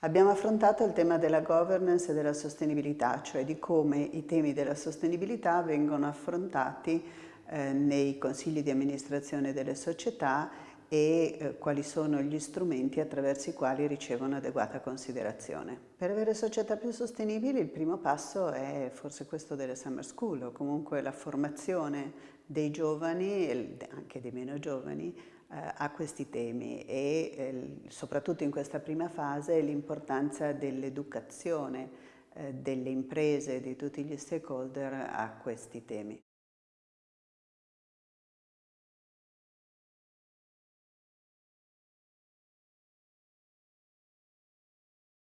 Abbiamo affrontato il tema della governance e della sostenibilità, cioè di come i temi della sostenibilità vengono affrontati eh, nei consigli di amministrazione delle società e eh, quali sono gli strumenti attraverso i quali ricevono adeguata considerazione. Per avere società più sostenibili il primo passo è forse questo delle summer school o comunque la formazione dei giovani e anche dei meno giovani eh, a questi temi e eh, soprattutto in questa prima fase l'importanza dell'educazione delle imprese e di tutti gli stakeholder a questi temi.